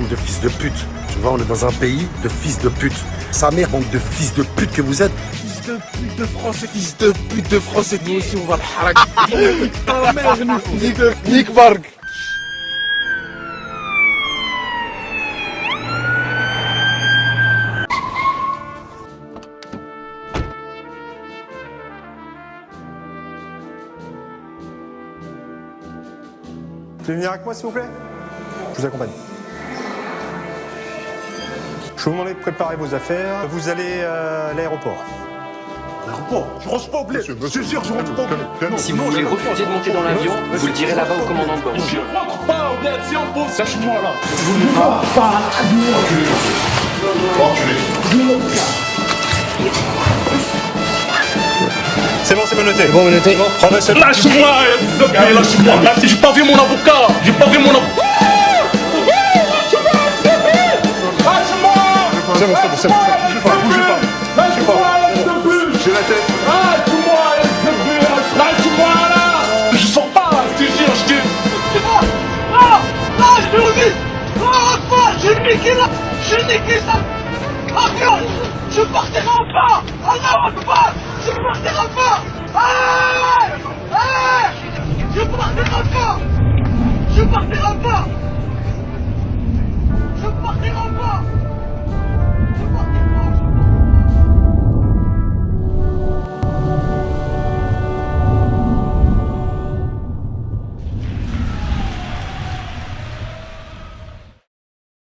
de fils de pute. Tu vois, on est dans un pays de fils de pute. Sa mère, bande de fils de pute que vous êtes. Fils de pute de français, fils de pute de français, nous aussi on va le harak. Ta mère, nous. Nick, Nick Barg. Vous pouvez venir avec moi s'il vous plaît? Je vous accompagne. Je vous demande de préparer vos affaires. Vous allez euh, à l'aéroport. L'aéroport? Je rentre pas au bled. Je te jure, je rentre pas au bled. Si vous voulez refuser de monter dans l'avion, vous le direz là-bas au commandant de bord. Je rentre pas au bled, si on pose. Lâche-moi là. C'est bon, c'est bon noté. bon, noté. Prenez ce... Lâche-moi, lâche-moi. J'ai pas vu mon avocat. J'ai pas vu mon avocat. C'est bon, c'est bon, c'est bon. Bougez pas, bougez pas. Bougez pas. J'ai la tête. Là Je sors pas, je te jure, je te... Ah Ah Je te redis Ah quoi J'ai niqué là J'ai niqué ça Ah non Je partirai pas Ah non, pas Je partirai pas Ah Ah